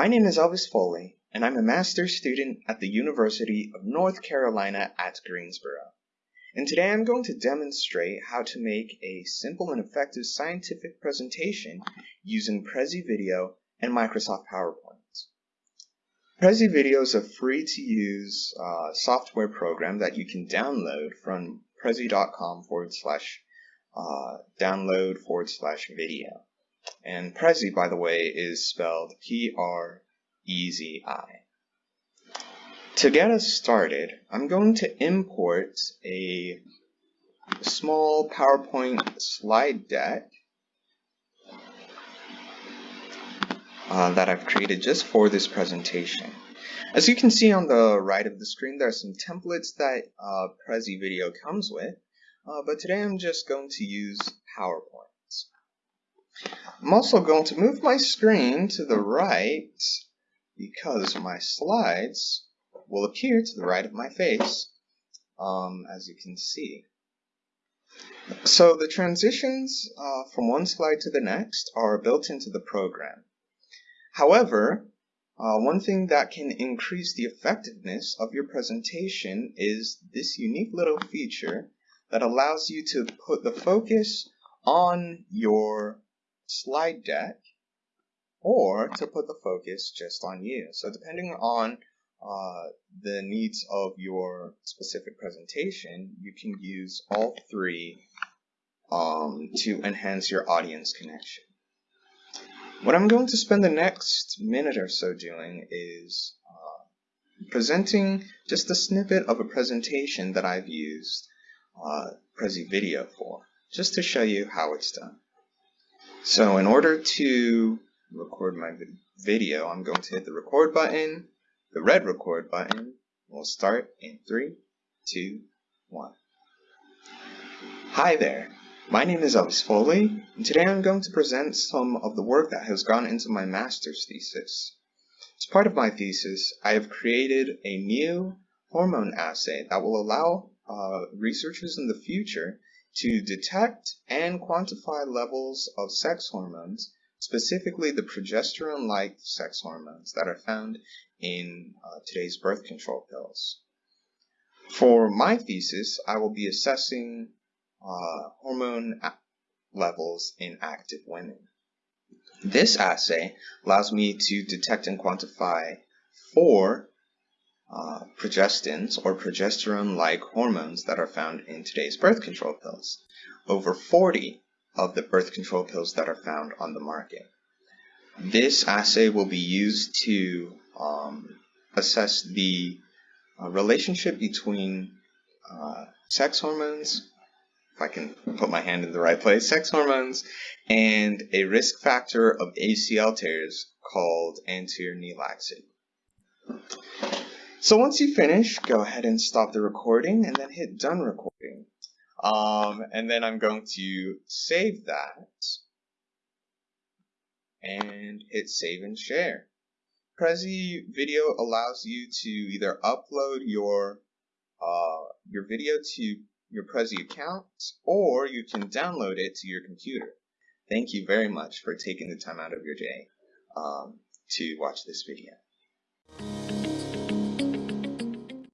My name is Elvis Foley, and I'm a master's student at the University of North Carolina at Greensboro. And today I'm going to demonstrate how to make a simple and effective scientific presentation using Prezi Video and Microsoft PowerPoint. Prezi Video is a free to use uh, software program that you can download from prezi.com forward slash uh, download forward slash video. And Prezi, by the way, is spelled P-R-E-Z-I. To get us started, I'm going to import a small PowerPoint slide deck uh, that I've created just for this presentation. As you can see on the right of the screen, there are some templates that uh, Prezi Video comes with, uh, but today I'm just going to use PowerPoint. I'm also going to move my screen to the right because my slides will appear to the right of my face, um, as you can see. So the transitions uh, from one slide to the next are built into the program. However, uh, one thing that can increase the effectiveness of your presentation is this unique little feature that allows you to put the focus on your slide deck or to put the focus just on you. So depending on uh, the needs of your specific presentation, you can use all three um, to enhance your audience connection. What I'm going to spend the next minute or so doing is uh, presenting just a snippet of a presentation that I've used uh, Prezi Video for, just to show you how it's done. So in order to record my video, I'm going to hit the record button, the red record button. We'll start in three, two, one. Hi there, my name is Elvis Foley, and today I'm going to present some of the work that has gone into my master's thesis. As part of my thesis, I have created a new hormone assay that will allow uh, researchers in the future to detect and quantify levels of sex hormones, specifically the progesterone-like sex hormones that are found in uh, today's birth control pills. For my thesis, I will be assessing uh, hormone levels in active women. This assay allows me to detect and quantify four uh, progestins or progesterone-like hormones that are found in today's birth control pills. Over 40 of the birth control pills that are found on the market. This assay will be used to um, assess the uh, relationship between uh, sex hormones, if I can put my hand in the right place, sex hormones, and a risk factor of ACL tears called anterior knee laxity. So once you finish, go ahead and stop the recording and then hit done recording. Um, and then I'm going to save that and hit save and share. Prezi Video allows you to either upload your uh, your video to your Prezi account or you can download it to your computer. Thank you very much for taking the time out of your day um, to watch this video.